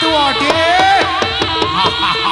哎呀，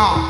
God.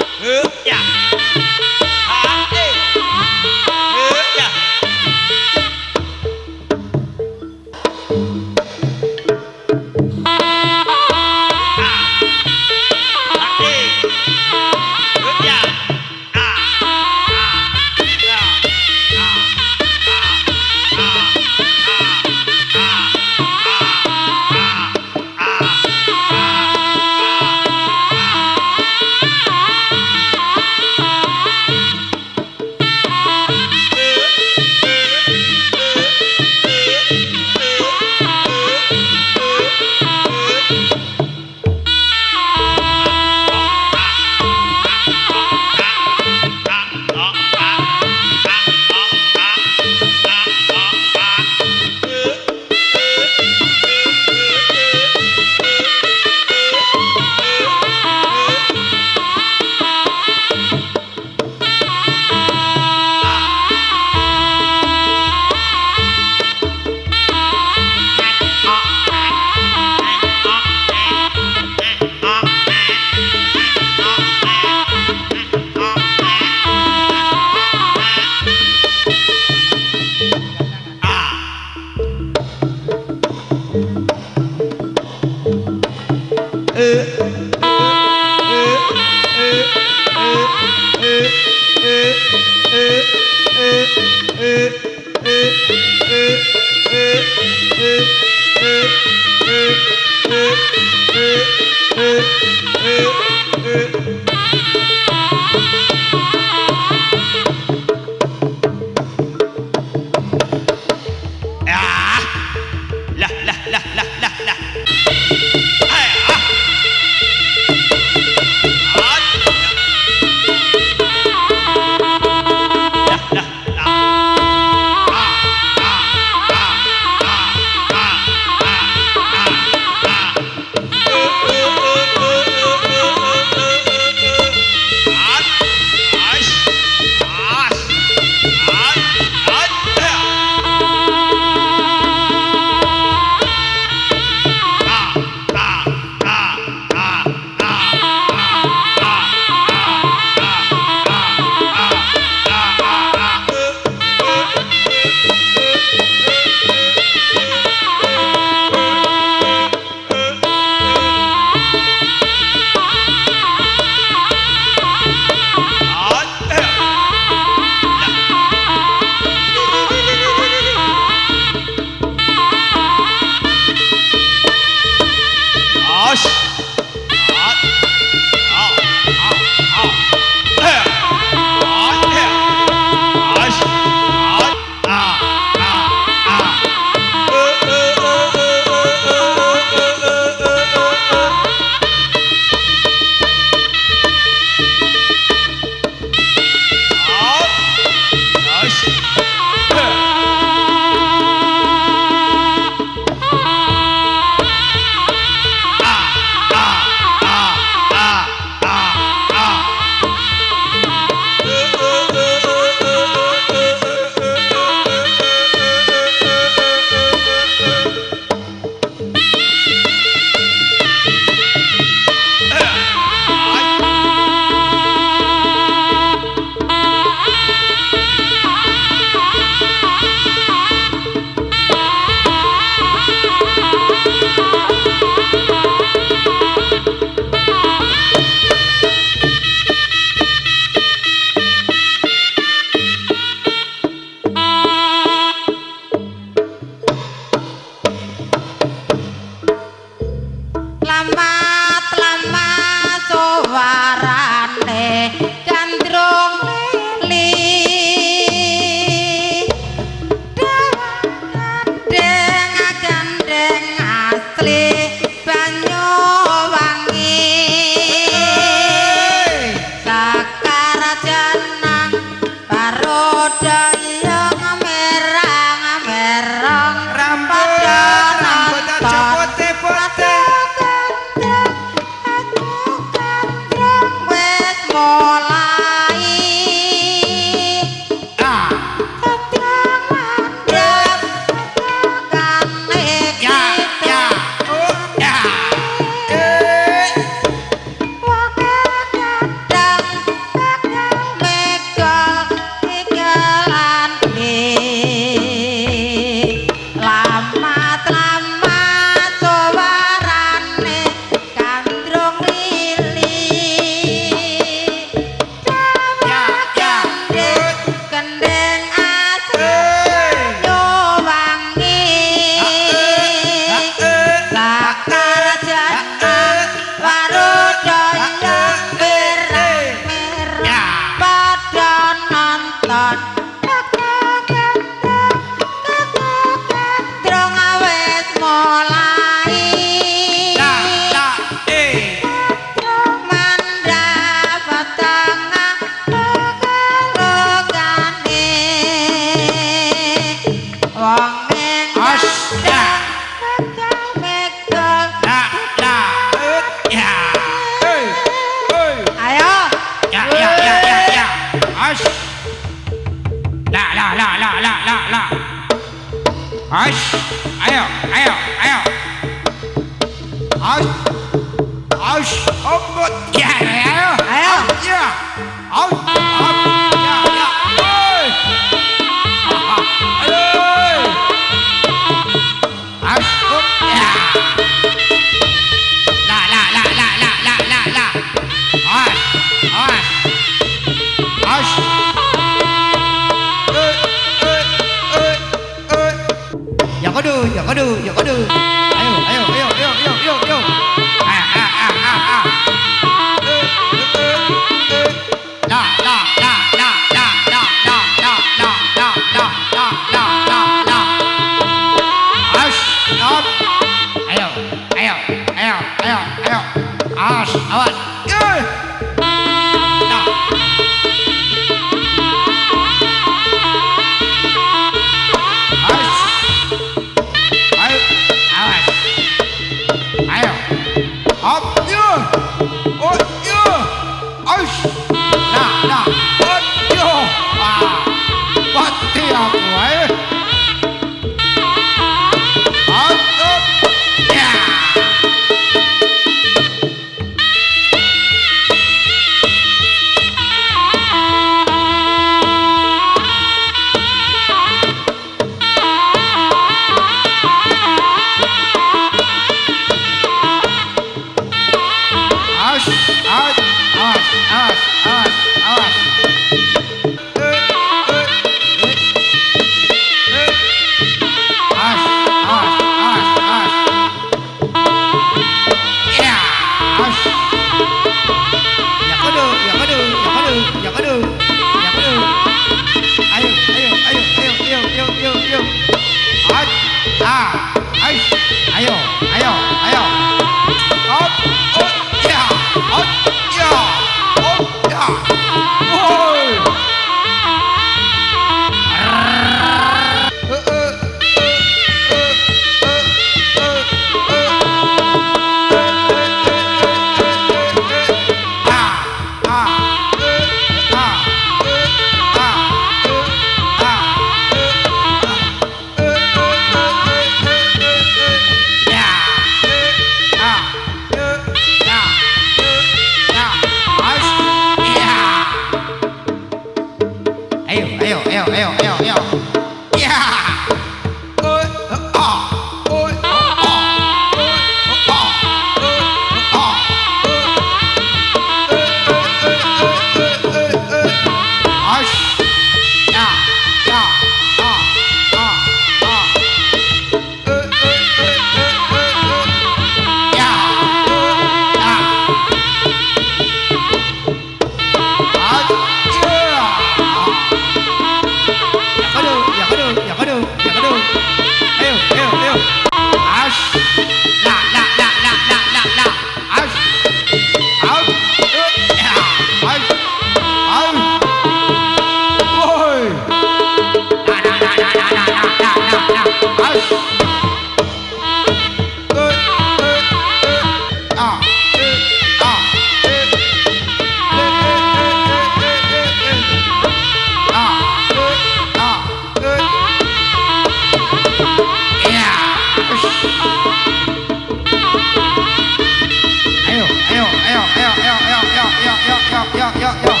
yok yok yok yok yuk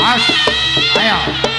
as ayo.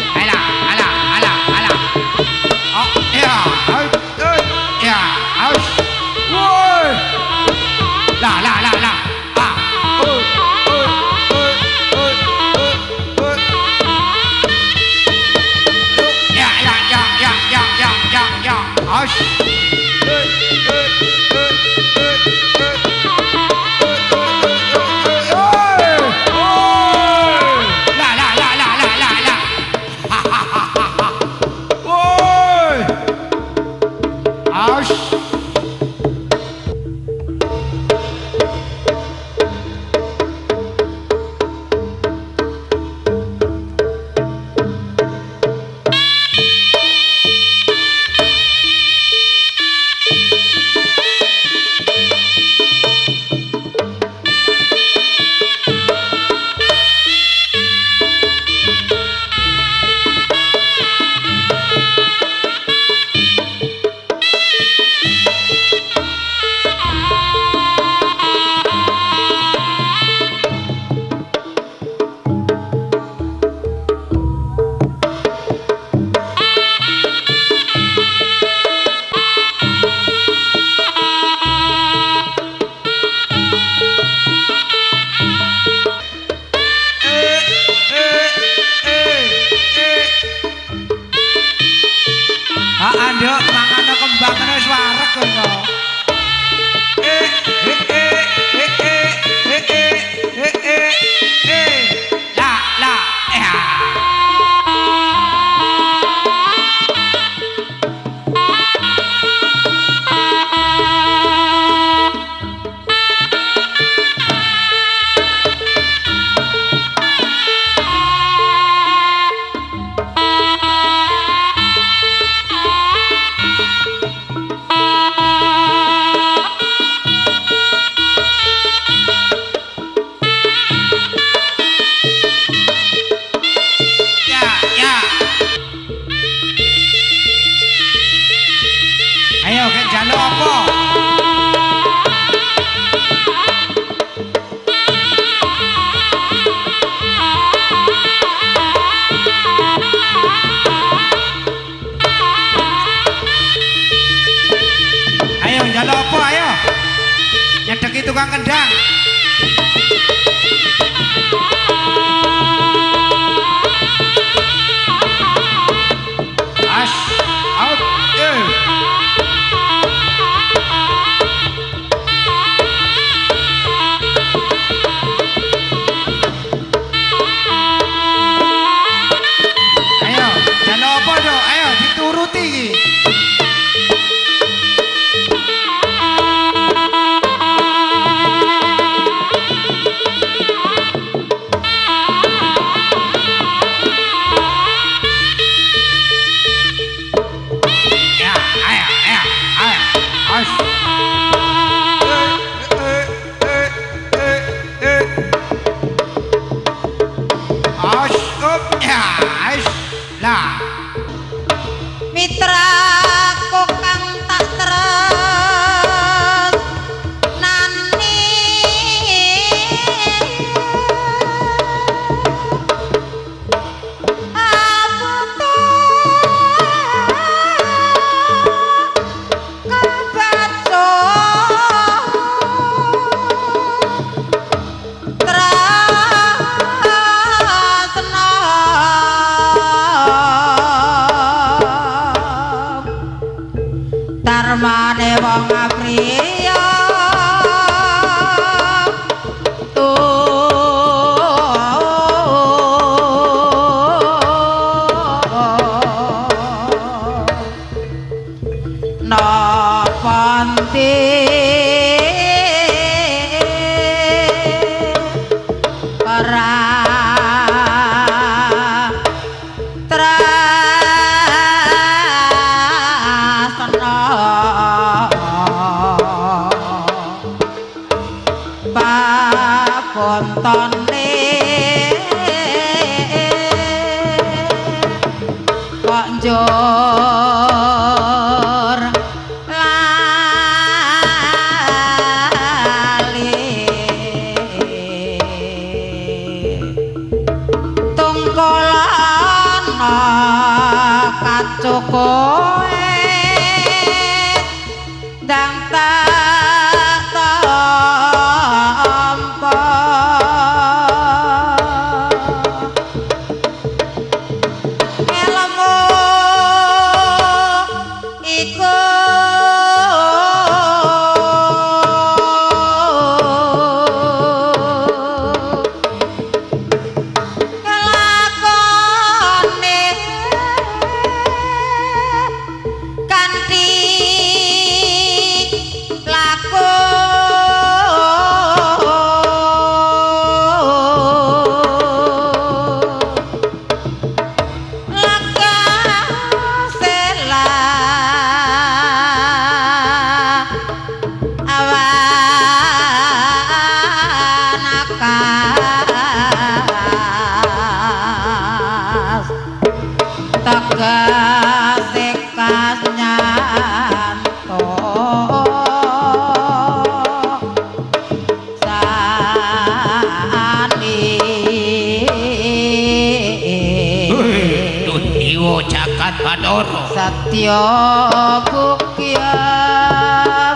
Yogyakarta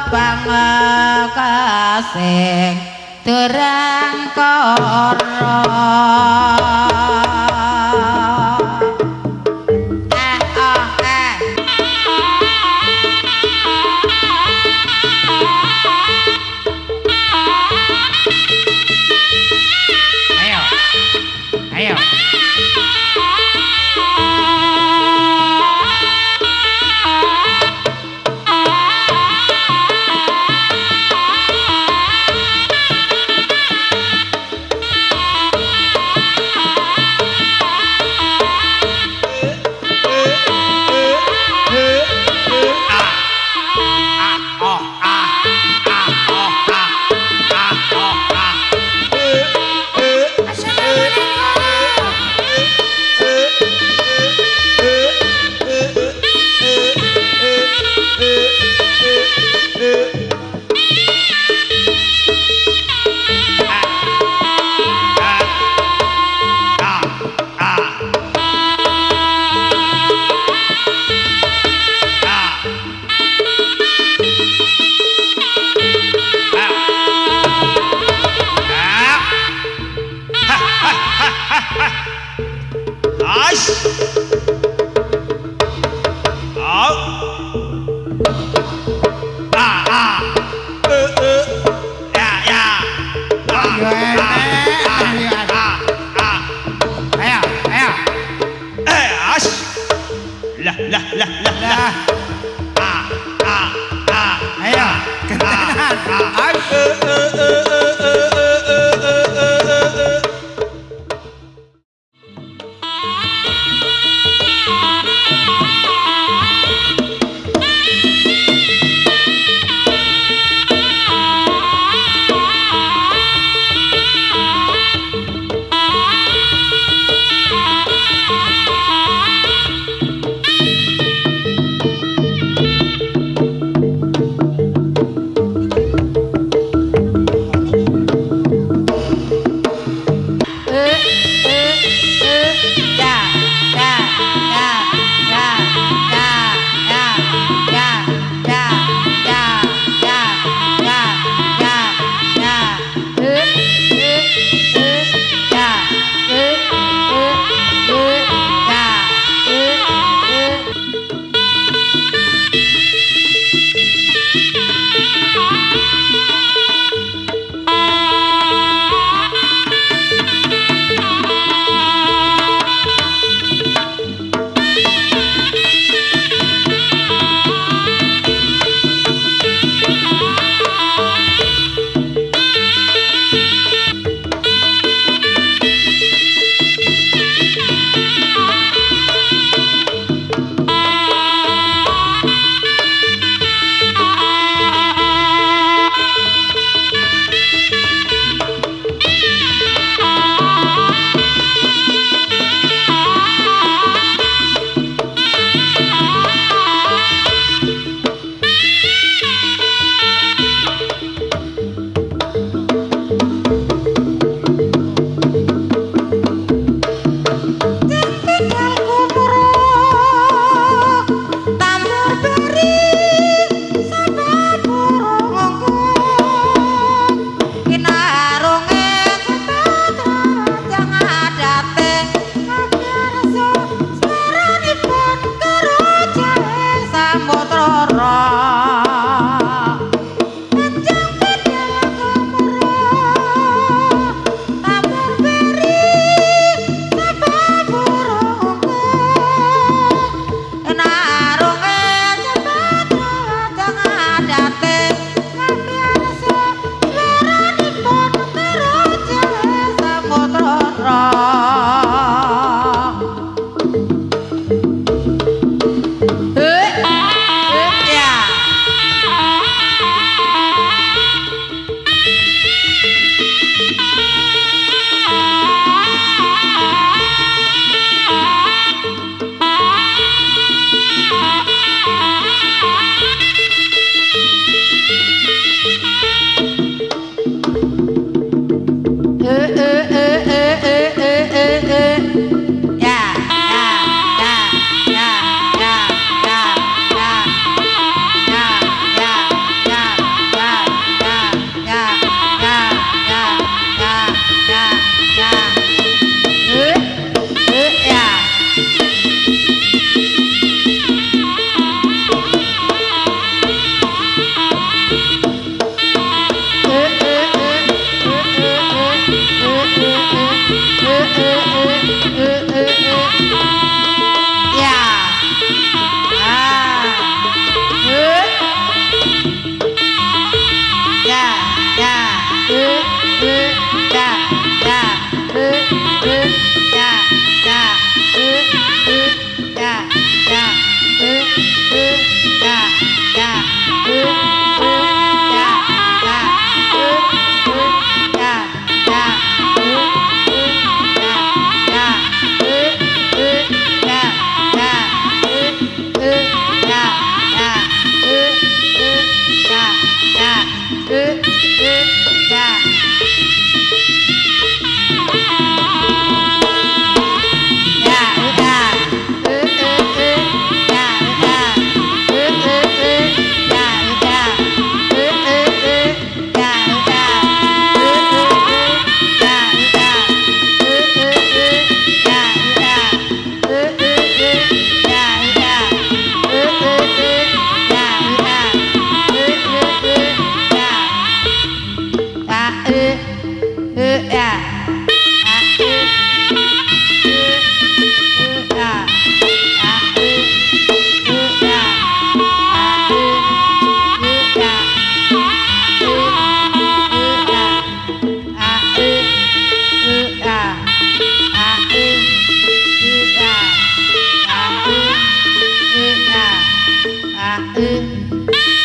Bangka Kasih Dura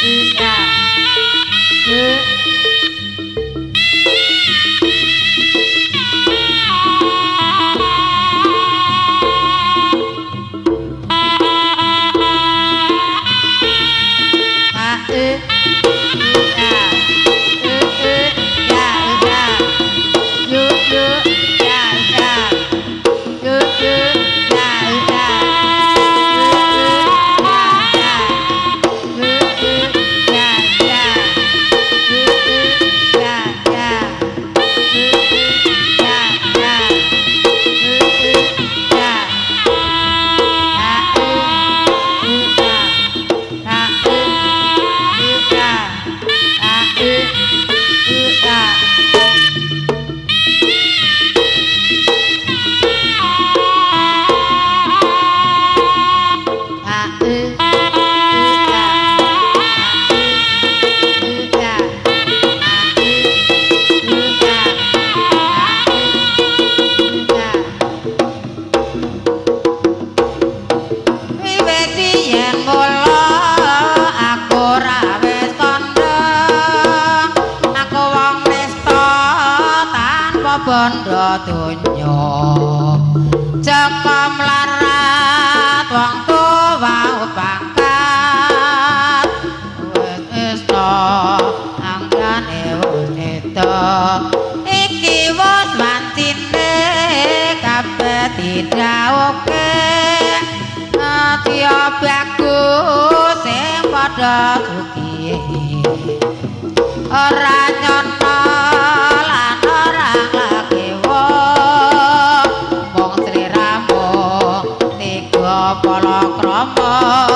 Yeah. আমার